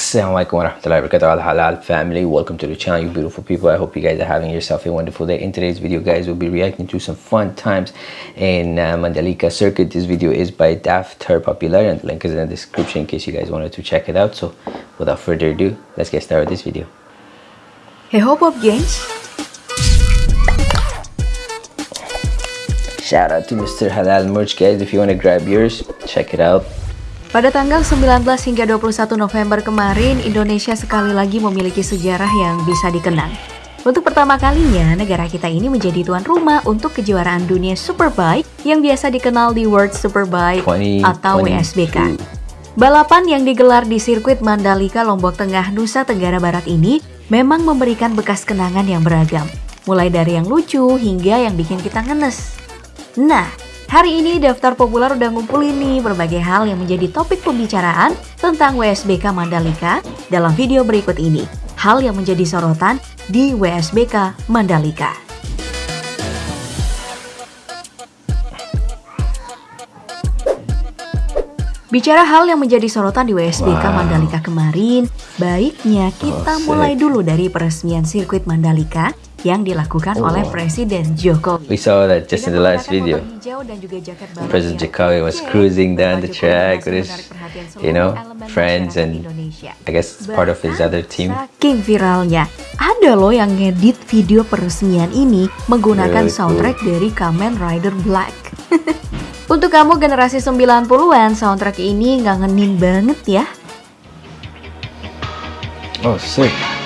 Assalamualaikum warahmatullahi wabarakatuh halal family welcome to the channel you beautiful people. I hope you guys are having yourself a wonderful day. In today's video guys we'll be reacting to some fun times in uh, Mandalika circuit. This video is by Daftar Popular and the link is in the description in case you guys wanted to check it out. So without further ado let's get started with this video. Hey Hope of Games shout out to Mr. Halal merch guys. If you want to grab yours check it out Pada tanggal 19 hingga 21 November kemarin, Indonesia sekali lagi memiliki sejarah yang bisa dikenang. Untuk pertama kalinya, negara kita ini menjadi tuan rumah untuk kejuaraan dunia Superbike yang biasa dikenal di World Superbike 20, atau 22. WSBK. Balapan yang digelar di sirkuit Mandalika, Lombok Tengah, Nusa Tenggara Barat ini memang memberikan bekas kenangan yang beragam. Mulai dari yang lucu hingga yang bikin kita ngenes. Nah, Hari ini daftar populer udah ngumpulin nih berbagai hal yang menjadi topik pembicaraan tentang WSBK Mandalika dalam video berikut ini. Hal yang menjadi sorotan di WSBK Mandalika. Bicara hal yang menjadi sorotan di WSBK Wow. Mandalika kemarin, baiknya kita Oh, mulai dulu dari peresmian sirkuit Mandalika yang dilakukan Oh. oleh Presiden Jokowi. we saw that just in the last video President Jokowi was cruising down the track with his, you know, friends and. I guess part of his other team. Saking viralnya, ada loh yang ngedit video peresmian ini menggunakan Really cool. soundtrack dari Kamen Rider Black. Untuk kamu generasi 90-an, soundtrack ini ngangenin banget ya. Oh, sick.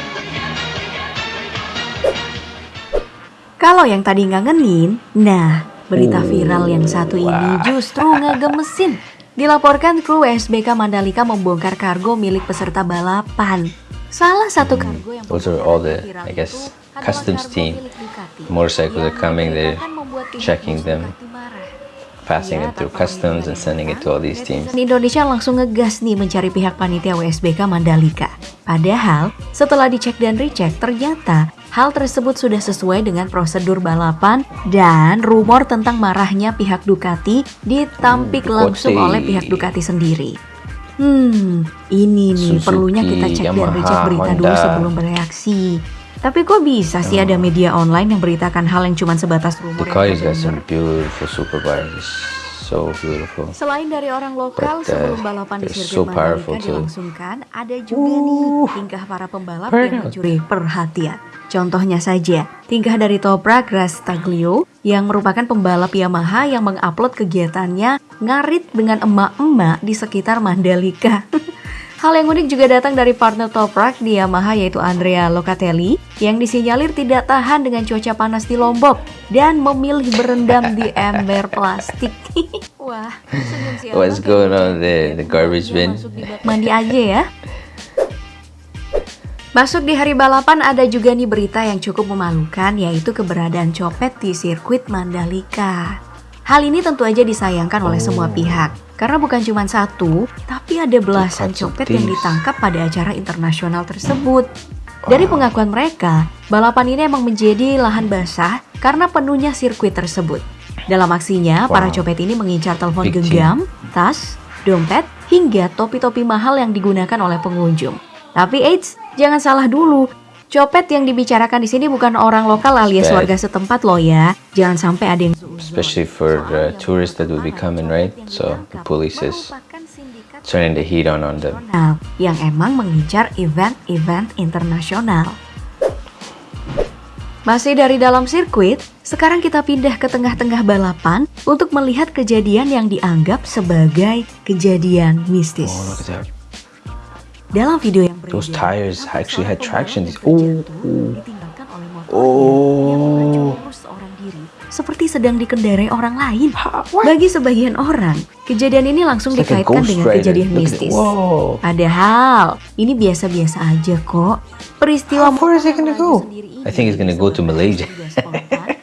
Kalau yang tadi ngangenin, nah berita viral yang satu ini justru ngegemesin. Dilaporkan kru WSBK Mandalika membongkar kargo milik peserta balapan. Salah satu kargo yang membongkar all the, viral I guess, customs team. Motorcycles yang are coming, pihak checking them, passing Ya, it through customs and sending it to all these teams. Indonesia langsung ngegas nih mencari pihak panitia WSBK Mandalika. Padahal setelah dicek dan recheck ternyata hal tersebut sudah sesuai dengan prosedur balapan dan rumor tentang marahnya pihak Ducati ditampik Hmm, langsung oleh pihak Ducati sendiri. Hmm, ini nih Suzuki, perlunya kita cek dan Yamaha, recheck berita dulu Honda. sebelum bereaksi. Tapi kok bisa sih ada media online yang beritakan hal yang cuma sebatas rumor got bener? some beautiful superbikes. So beautiful. Selain dari orang lokal But, uh, sebelum balapan di sirkuit so Mandalika too. dilangsungkan, ada juga nih tingkah para pembalap yang mencuri perhatian. Contohnya saja, tingkah dari Toprak Rastaglio yang merupakan pembalap Yamaha yang mengupload kegiatannya ngarit dengan emak-emak di sekitar Mandalika. Hal yang unik juga datang dari partner Toprak di Yamaha yaitu Andrea Locatelli yang disinyalir tidak tahan dengan cuaca panas di Lombok dan memilih berendam di ember plastik. Wah, senyum What's going on there? The garbage bin? Mandi aja ya. Masuk di hari balapan ada juga nih berita yang cukup memalukan yaitu keberadaan copet di sirkuit Mandalika. Hal ini tentu aja disayangkan oleh semua pihak karena bukan cuma satu, tapi ada belasan copet yang ditangkap pada acara internasional tersebut. Dari pengakuan mereka, balapan ini emang menjadi lahan basah karena penuhnya sirkuit tersebut. Dalam aksinya, para copet ini mengincar telepon Big genggam, tas, dompet, hingga topi-topi mahal yang digunakan oleh pengunjung. Tapi eits, jangan salah dulu. Copet yang dibicarakan di sini bukan orang lokal alias Bad. warga setempat loh ya. Jangan sampai ada yang Especially for the tourists that will be coming, right? So the police is turning the heat on on them. internasional yang emang mengincar event-event internasional. Masih dari dalam sirkuit, sekarang kita pindah ke tengah-tengah balapan untuk melihat kejadian yang dianggap sebagai kejadian mistis. Oh. Dalam video yang Those beredar, tires actually had traction. Oh, oh. Oh. seperti sedang dikendarai orang lain. Bagi sebagian orang, kejadian ini langsung like dikaitkan dengan kejadian mistis. Whoa. Padahal ini biasa-biasa aja kok. Peristiwa How far is it gonna go? I think it's gonna go to Malaysia.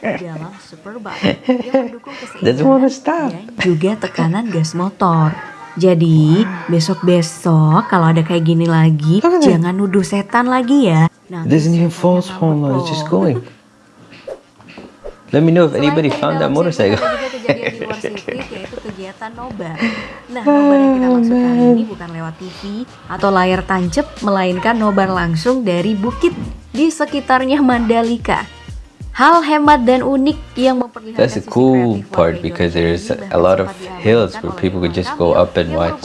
dalam Superbike yang mendukung keseimbangan dan juga tekanan gas motor. Jadi besok-besok kalau ada kayak gini lagi, that. jangan nuduh setan lagi ya. It Nanti doesn't even false home. It's just going. Let me know if anybody found that motorcycle. kejadian di yaitu kegiatan nobar. Nah, nobar yang kita maksud kali ini bukan lewat TV atau layar tancap, melainkan nobar langsung dari bukit di sekitarnya Mandalika. Hal hemat dan unik yang memperlihatkan That's the cool part because there's a lot of hills where people could just go up and watch.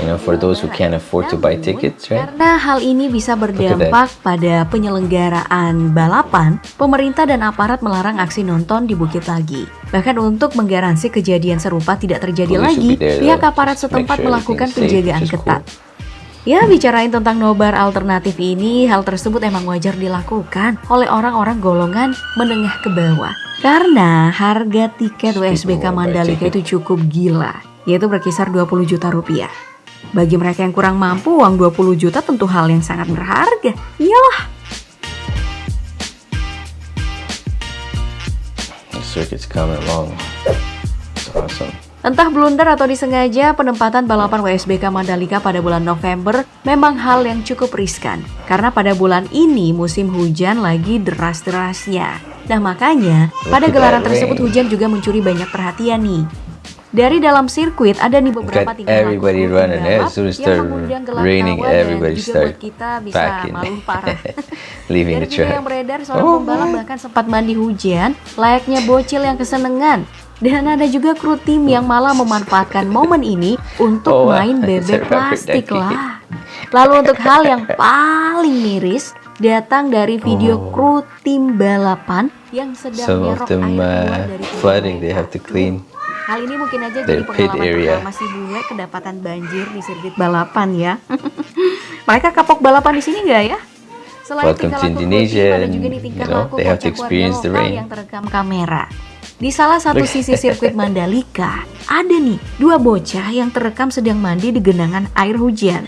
You know, for those who can't afford to buy tickets, right? Karena hal ini bisa berdampak pada penyelenggaraan balapan, pemerintah dan aparat melarang aksi nonton di Bukit Lagi. Bahkan untuk menggaransi kejadian serupa tidak terjadi lagi, pihak aparat setempat melakukan penjagaan ketat. Ya, bicarain tentang nobar alternatif ini, hal tersebut emang wajar dilakukan oleh orang-orang golongan menengah ke bawah. Karena harga tiket WSBK Mandalika itu cukup gila, yaitu berkisar 20 juta rupiah. Bagi mereka yang kurang mampu, uang 20 juta tentu hal yang sangat berharga. Iyalah. The circuit's coming along. It's awesome. Entah blunder atau disengaja, penempatan balapan WSBK Mandalika pada bulan November memang hal yang cukup riskan. Karena pada bulan ini musim hujan lagi deras-derasnya. Nah makanya, pada gelaran tersebut hujan juga mencuri banyak perhatian nih. Dari dalam sirkuit ada nih beberapa tingkah laku As soon as yang mengundang raining, everybody juga start buat kita bisa packing. malu parah. Leaving Dari video yang beredar, seorang Oh pembalap bahkan sempat mandi hujan, layaknya bocil yang kesenengan. Dan ada juga kru tim yang malah memanfaatkan momen ini untuk Oh, main bebek plastik lah. Lalu untuk hal yang paling miris, datang dari video Oh. kru tim balapan yang sedang of nyerok them air dari flooding, they have to clean. Hal ini mungkin aja jadi pengalaman area. pertama si bule kedapatan banjir di sirkuit balapan ya. Mereka kapok balapan di sini nggak ya? Selain Welcome to Indonesia tim, ada juga nih tingkah you know, laku they have to experience the rain. yang terekam kamera. Di salah satu sisi sirkuit Mandalika, ada nih dua bocah yang terekam sedang mandi di genangan air hujan.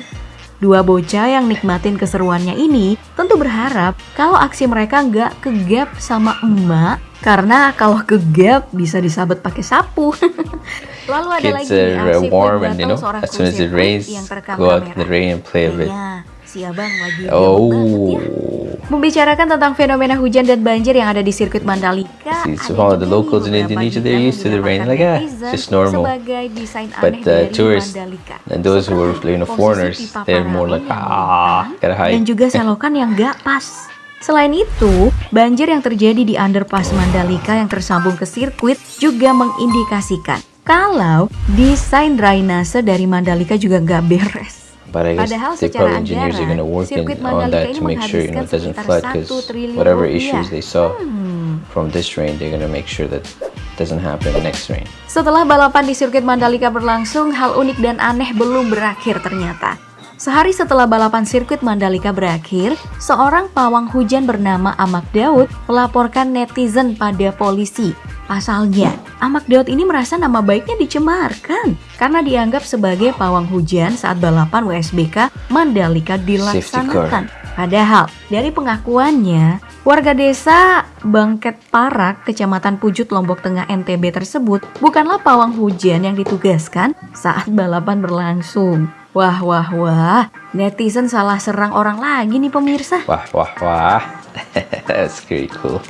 Dua bocah yang nikmatin keseruannya ini tentu berharap kalau aksi mereka nggak kegap sama emak karena kalau kegap bisa disabet pakai sapu. Lalu ada lagi Kids uh, aksi warm and you know, seorang as soon as it rains, yang terekam go out in the kamera. rain and play a bit. Kayaknya si abang lagi gabut banget ya. Oh, Membicarakan tentang fenomena hujan dan banjir yang ada di sirkuit Mandalika, See, some of the locals in Indonesia, they're used to the rain. Like, ah, just normal. Sebagai desain But, aneh uh, dari tourists Mandalika. and those who Seperti you know, foreigners, they're more like, ah, gotta hide. Dan juga selokan yang gak pas. Selain itu, banjir yang terjadi di underpass Mandalika yang tersambung ke sirkuit juga mengindikasikan kalau desain drainase dari Mandalika juga nggak beres. But I guess Padahal they probably engineers are anggaran, gonna work in, on that to make sure you know it doesn't flood because 1 triliun whatever issues they saw Hmm. from this rain, they're gonna make sure that doesn't happen next rain. Setelah balapan di sirkuit Mandalika berlangsung, hal unik dan aneh belum berakhir ternyata. Sehari setelah balapan sirkuit Mandalika berakhir, seorang pawang hujan bernama Amak Daud melaporkan netizen pada polisi. Pasalnya, Amak Daud ini merasa nama baiknya dicemarkan karena dianggap sebagai pawang hujan saat balapan WSBK Mandalika dilaksanakan. Padahal, dari pengakuannya, warga desa Bangket Parak, Kecamatan Pujut, Lombok Tengah, NTB tersebut bukanlah pawang hujan yang ditugaskan saat balapan berlangsung. Wah, wah, wah, netizen salah serang orang lagi nih pemirsa. Wah, wah, wah. That's pretty cool.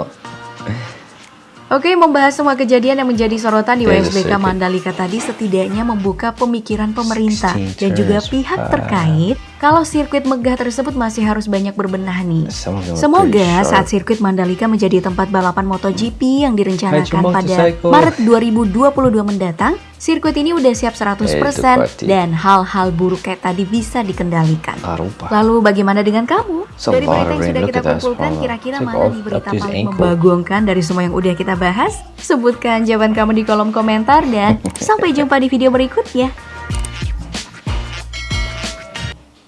Oke, membahas semua kejadian yang menjadi sorotan di There's a WSBK. Mandalika tadi setidaknya membuka pemikiran pemerintah 16 dan juga pihak Pak. terkait kalau sirkuit megah tersebut masih harus banyak berbenah nih. Semoga saat sirkuit Mandalika menjadi tempat balapan MotoGP yang direncanakan pada. Maret 2022 mendatang, sirkuit ini udah siap 100% Eh, dan hal-hal buruk kayak tadi bisa dikendalikan. Arupa. Lalu bagaimana dengan kamu? Dari berita yang sudah kita kumpulkan, kira-kira mana nih up berita paling membagongkan dari semua yang udah kita bahas? Sebutkan jawaban kamu di kolom komentar dan sampai jumpa di video berikutnya.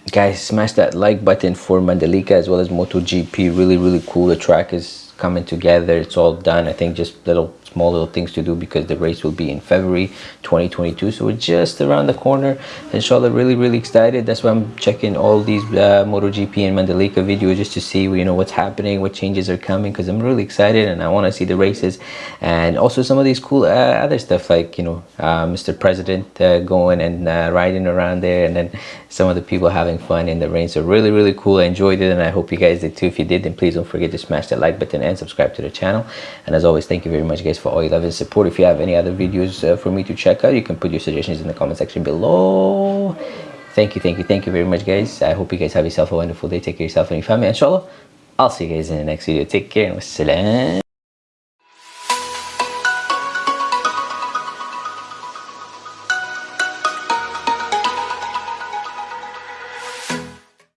Guys, smash that like button for Mandalika as well as MotoGP. Really, really cool. The track is coming together. It's all done. I think just little small little things to do because the race will be in February 2022. So we're just around the corner. Inshallah, really, really excited. That's why I'm checking all these uh, MotoGP and Mandalika videos just to see you know what's happening, what changes are coming because I'm really excited and I want to see the races and also some of these cool uh, other stuff like you know uh, Mr. President uh, going and uh, riding around there and then some of the people having fun in the rain. So really, really cool. I enjoyed it and I hope you guys did too. If you did, then please don't forget to smash that like button and subscribe to the channel. And as always, thank you very much guys guys for all your love and support. If you have any other videos uh, for me to check out, you can put your suggestions in the comment section below. Thank you, thank you, thank you very much, guys. I hope you guys have yourself a wonderful day. Take care of yourself and your family. Inshallah, I'll see you guys in the next video. Take care and wassalam.